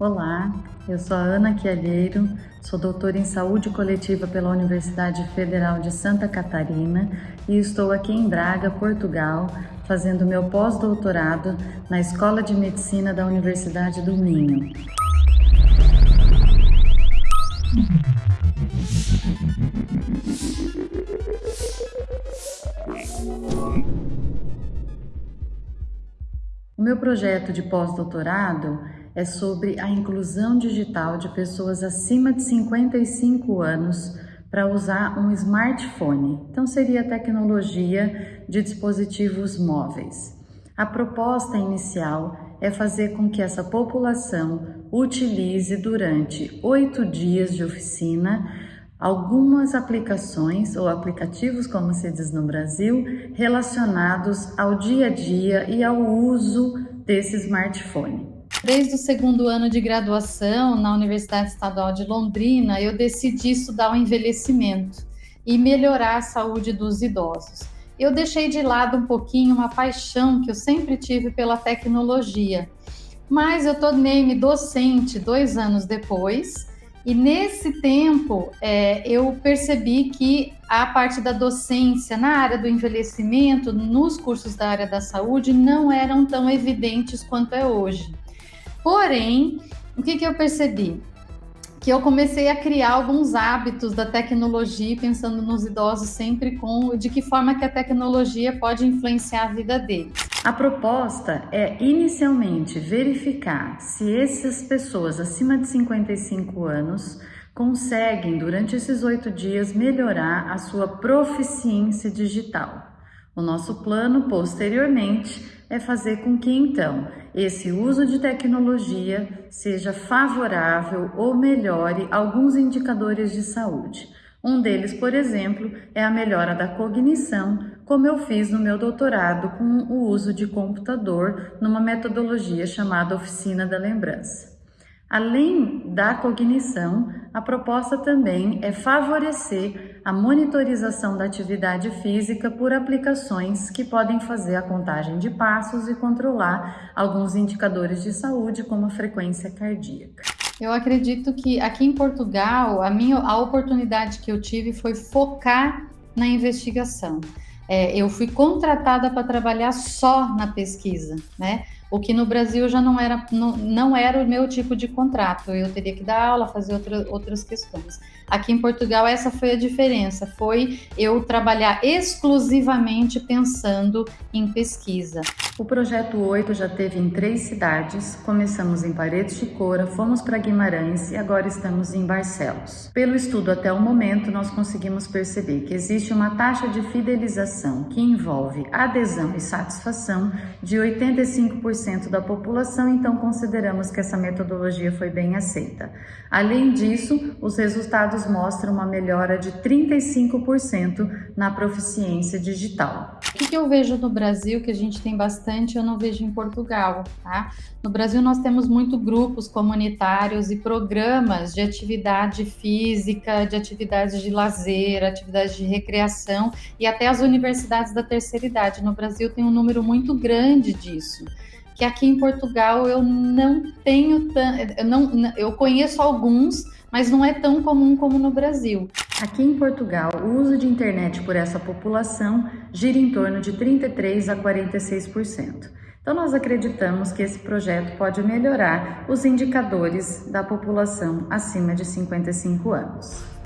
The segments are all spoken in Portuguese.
Olá, eu sou a Ana Chialheiro, sou doutora em saúde coletiva pela Universidade Federal de Santa Catarina e estou aqui em Braga, Portugal, fazendo meu pós-doutorado na Escola de Medicina da Universidade do Minho. O meu projeto de pós-doutorado é sobre a inclusão digital de pessoas acima de 55 anos para usar um smartphone. Então, seria tecnologia de dispositivos móveis. A proposta inicial é fazer com que essa população utilize durante oito dias de oficina algumas aplicações ou aplicativos, como se diz no Brasil, relacionados ao dia a dia e ao uso desse smartphone. Desde o segundo ano de graduação na Universidade Estadual de Londrina, eu decidi estudar o envelhecimento e melhorar a saúde dos idosos. Eu deixei de lado um pouquinho uma paixão que eu sempre tive pela tecnologia, mas eu tornei-me docente dois anos depois e nesse tempo é, eu percebi que a parte da docência na área do envelhecimento, nos cursos da área da saúde, não eram tão evidentes quanto é hoje. Porém, o que, que eu percebi? Que eu comecei a criar alguns hábitos da tecnologia, pensando nos idosos sempre com de que forma que a tecnologia pode influenciar a vida deles. A proposta é inicialmente verificar se essas pessoas acima de 55 anos conseguem, durante esses oito dias, melhorar a sua proficiência digital. O nosso plano, posteriormente, é fazer com que então esse uso de tecnologia seja favorável ou melhore alguns indicadores de saúde. Um deles, por exemplo, é a melhora da cognição, como eu fiz no meu doutorado com o uso de computador numa metodologia chamada Oficina da Lembrança. Além da cognição, a proposta também é favorecer a monitorização da atividade física por aplicações que podem fazer a contagem de passos e controlar alguns indicadores de saúde, como a frequência cardíaca. Eu acredito que aqui em Portugal, a minha a oportunidade que eu tive foi focar na investigação. É, eu fui contratada para trabalhar só na pesquisa, né? O que no Brasil já não era, não, não era o meu tipo de contrato, eu teria que dar aula, fazer outra, outras questões. Aqui em Portugal, essa foi a diferença, foi eu trabalhar exclusivamente pensando em pesquisa. O projeto 8 já teve em três cidades, começamos em Paredes de Cora, fomos para Guimarães e agora estamos em Barcelos. Pelo estudo até o momento, nós conseguimos perceber que existe uma taxa de fidelização que envolve adesão e satisfação de 85% da população, então consideramos que essa metodologia foi bem aceita. Além disso, os resultados mostram uma melhora de 35% na proficiência digital. O que eu vejo no Brasil que a gente tem bastante eu não vejo em Portugal, tá? No Brasil nós temos muito grupos comunitários e programas de atividade física, de atividades de lazer, atividades de recreação e até as universidades da terceira idade. No Brasil tem um número muito grande disso que aqui em Portugal eu não tenho eu não eu conheço alguns, mas não é tão comum como no Brasil. Aqui em Portugal, o uso de internet por essa população gira em torno de 33 a 46%. Então, nós acreditamos que esse projeto pode melhorar os indicadores da população acima de 55 anos.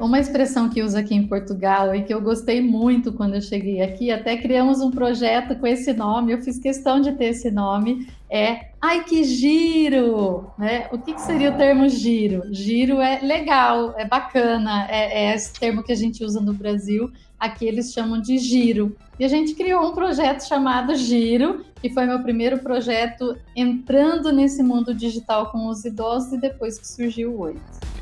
Uma expressão que usa aqui em Portugal e que eu gostei muito quando eu cheguei aqui, até criamos um projeto com esse nome, eu fiz questão de ter esse nome, é ai que giro, né? O que, que seria o termo giro? Giro é legal, é bacana, é, é esse termo que a gente usa no Brasil, aqui eles chamam de giro. E a gente criou um projeto chamado Giro, que foi meu primeiro projeto entrando nesse mundo digital com os idosos e depois que surgiu o Oito.